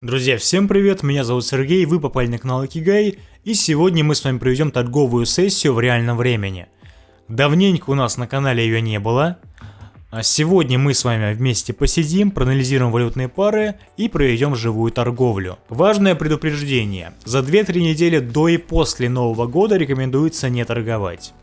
Друзья, всем привет, меня зовут Сергей, вы попали на канал Икигай, и сегодня мы с вами проведем торговую сессию в реальном времени. Давненько у нас на канале ее не было, а сегодня мы с вами вместе посидим, проанализируем валютные пары и проведем живую торговлю. Важное предупреждение, за 2-3 недели до и после Нового года рекомендуется не торговать.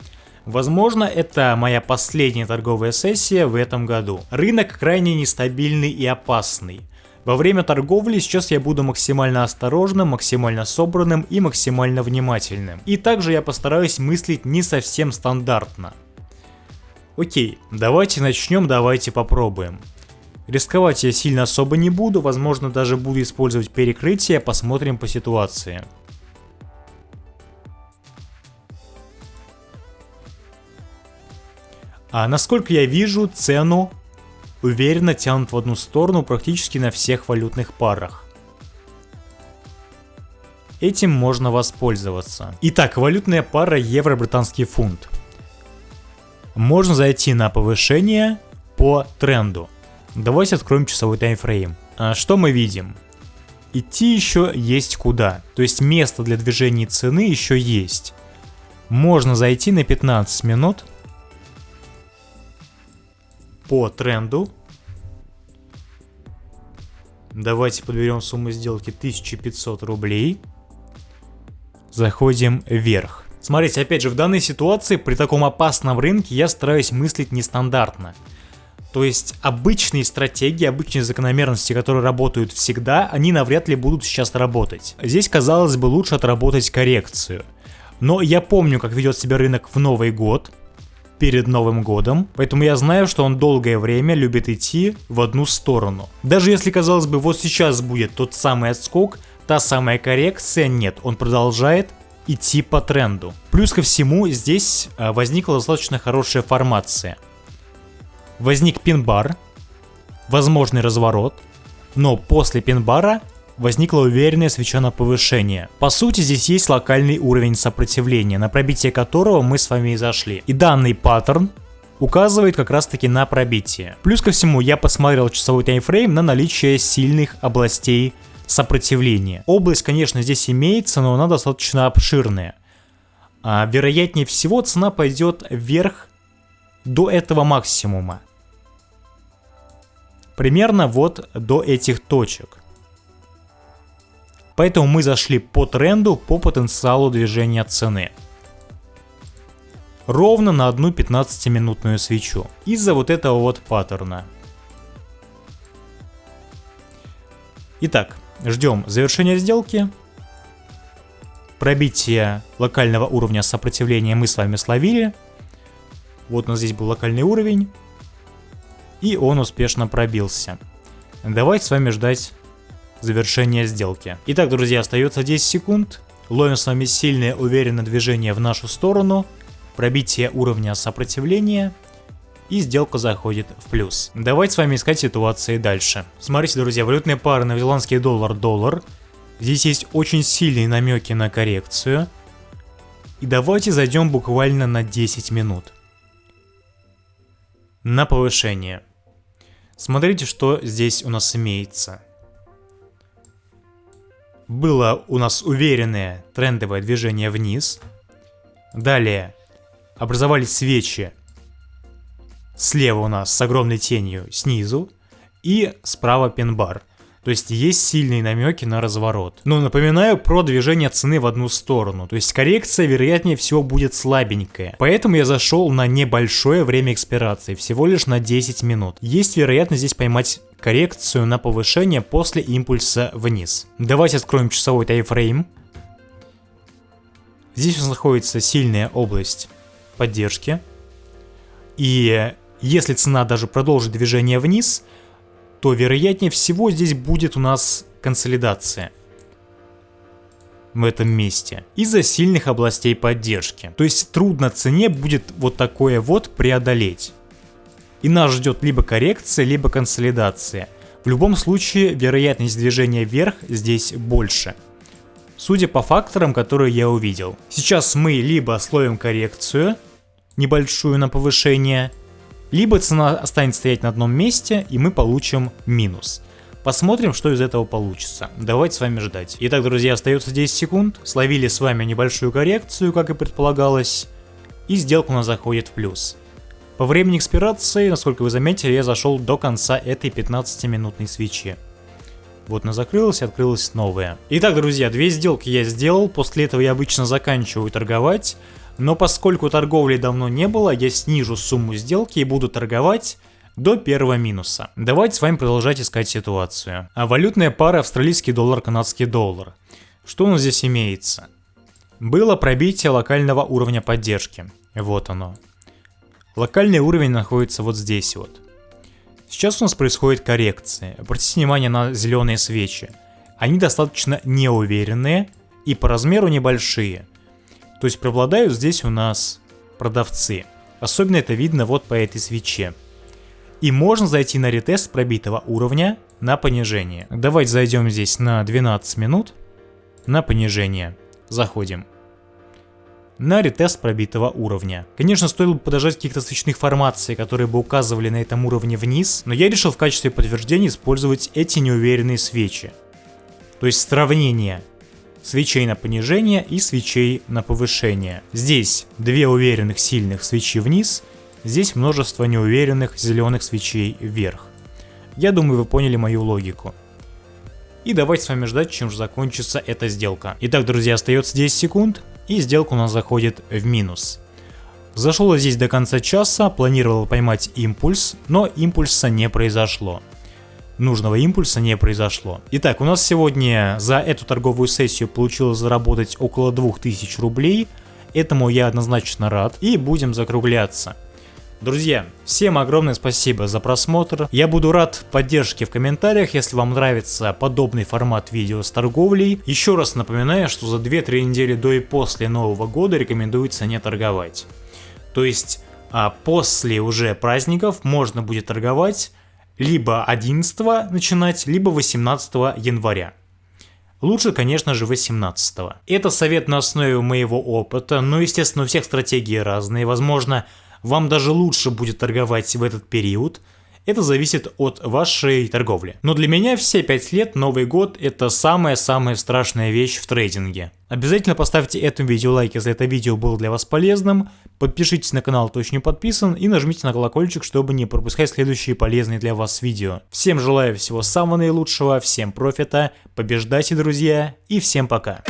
Возможно, это моя последняя торговая сессия в этом году. Рынок крайне нестабильный и опасный. Во время торговли сейчас я буду максимально осторожным, максимально собранным и максимально внимательным. И также я постараюсь мыслить не совсем стандартно. Окей, давайте начнем, давайте попробуем. Рисковать я сильно особо не буду, возможно даже буду использовать перекрытие, посмотрим по ситуации. А насколько я вижу, цену уверенно тянут в одну сторону практически на всех валютных парах. Этим можно воспользоваться. Итак, валютная пара евро-британский фунт. Можно зайти на повышение по тренду. Давайте откроем часовой таймфрейм. А что мы видим? Идти еще есть куда. То есть место для движения цены еще есть. Можно зайти на 15 минут по тренду. Давайте подберем сумму сделки 1500 рублей. Заходим вверх. Смотрите, опять же, в данной ситуации, при таком опасном рынке, я стараюсь мыслить нестандартно. То есть обычные стратегии, обычные закономерности, которые работают всегда, они навряд ли будут сейчас работать. Здесь, казалось бы, лучше отработать коррекцию. Но я помню, как ведет себя рынок в Новый год, перед Новым годом, поэтому я знаю, что он долгое время любит идти в одну сторону. Даже если, казалось бы, вот сейчас будет тот самый отскок, та самая коррекция, нет, он продолжает идти по тренду. Плюс ко всему, здесь а, возникла достаточно хорошая формация. Возник пин-бар, возможный разворот, но после пин-бара возникла уверенная свеча на повышение. По сути, здесь есть локальный уровень сопротивления, на пробитие которого мы с вами и зашли. И данный паттерн указывает как раз таки на пробитие. Плюс ко всему, я посмотрел часовой таймфрейм на наличие сильных областей сопротивления. Область, конечно, здесь имеется, но она достаточно обширная. А, вероятнее всего, цена пойдет вверх до этого максимума. Примерно вот до этих точек. Поэтому мы зашли по тренду, по потенциалу движения цены. Ровно на одну 15-минутную свечу. Из-за вот этого вот паттерна. Итак, ждем завершения сделки. Пробитие локального уровня сопротивления мы с вами словили. Вот у нас здесь был локальный уровень. И он успешно пробился. Давайте с вами ждать завершения сделки. Итак, друзья, остается 10 секунд. Ловим с вами сильное уверенное движение в нашу сторону, пробитие уровня сопротивления, и сделка заходит в плюс. Давайте с вами искать ситуации дальше. Смотрите, друзья, валютные пары новозеландский доллар-доллар. Здесь есть очень сильные намеки на коррекцию. И давайте зайдем буквально на 10 минут. На повышение. Смотрите, что здесь у нас имеется было у нас уверенное трендовое движение вниз. Далее образовались свечи слева у нас с огромной тенью снизу и справа пин-бар. То есть есть сильные намеки на разворот. Но напоминаю про движение цены в одну сторону. То есть коррекция вероятнее всего будет слабенькая. Поэтому я зашел на небольшое время экспирации, всего лишь на 10 минут. Есть вероятность здесь поймать коррекцию на повышение после импульса вниз. Давайте откроем часовой тайфрейм. Здесь у нас находится сильная область поддержки. И если цена даже продолжит движение вниз, то вероятнее всего здесь будет у нас консолидация в этом месте из-за сильных областей поддержки. То есть трудно цене будет вот такое вот преодолеть. И нас ждет либо коррекция, либо консолидация. В любом случае, вероятность движения вверх здесь больше. Судя по факторам, которые я увидел. Сейчас мы либо словим коррекцию, небольшую на повышение, либо цена останется стоять на одном месте, и мы получим минус. Посмотрим, что из этого получится. Давайте с вами ждать. Итак, друзья, остается 10 секунд. Словили с вами небольшую коррекцию, как и предполагалось. И сделка у нас заходит в плюс. По времени экспирации, насколько вы заметили, я зашел до конца этой 15-минутной свечи. Вот она закрылась и открылась новая. Итак, друзья, две сделки я сделал, после этого я обычно заканчиваю торговать. Но поскольку торговли давно не было, я снижу сумму сделки и буду торговать до первого минуса. Давайте с вами продолжать искать ситуацию. А валютная пара австралийский доллар, канадский доллар. Что у нас здесь имеется? Было пробитие локального уровня поддержки. Вот оно. Локальный уровень находится вот здесь вот. Сейчас у нас происходит коррекция. Обратите внимание на зеленые свечи. Они достаточно неуверенные и по размеру небольшие. То есть преобладают здесь у нас продавцы. Особенно это видно вот по этой свече. И можно зайти на ретест пробитого уровня на понижение. Давайте зайдем здесь на 12 минут на понижение. Заходим. На ретест пробитого уровня. Конечно, стоило бы подождать каких-то свечных формаций, которые бы указывали на этом уровне вниз, но я решил в качестве подтверждения использовать эти неуверенные свечи. То есть сравнение свечей на понижение и свечей на повышение. Здесь две уверенных сильных свечи вниз – Здесь множество неуверенных зеленых свечей вверх. Я думаю, вы поняли мою логику. И давайте с вами ждать, чем же закончится эта сделка. Итак, друзья, остается 10 секунд, и сделка у нас заходит в минус. Зашел я здесь до конца часа, планировал поймать импульс, но импульса не произошло. Нужного импульса не произошло. Итак, у нас сегодня за эту торговую сессию получилось заработать около 2000 рублей. Этому я однозначно рад. И будем закругляться. Друзья, всем огромное спасибо за просмотр. Я буду рад поддержке в комментариях, если вам нравится подобный формат видео с торговлей. Еще раз напоминаю, что за 2-3 недели до и после Нового года рекомендуется не торговать. То есть а после уже праздников можно будет торговать либо 11 начинать, либо 18 января. Лучше, конечно же, 18 -го. Это совет на основе моего опыта, но, естественно, у всех стратегии разные. Возможно, вам даже лучше будет торговать в этот период, это зависит от вашей торговли. Но для меня все 5 лет Новый год это самая-самая страшная вещь в трейдинге. Обязательно поставьте этому видео лайк, если это видео было для вас полезным. Подпишитесь на канал, кто еще не подписан, и нажмите на колокольчик, чтобы не пропускать следующие полезные для вас видео. Всем желаю всего самого наилучшего, всем профита, побеждайте, друзья, и всем пока.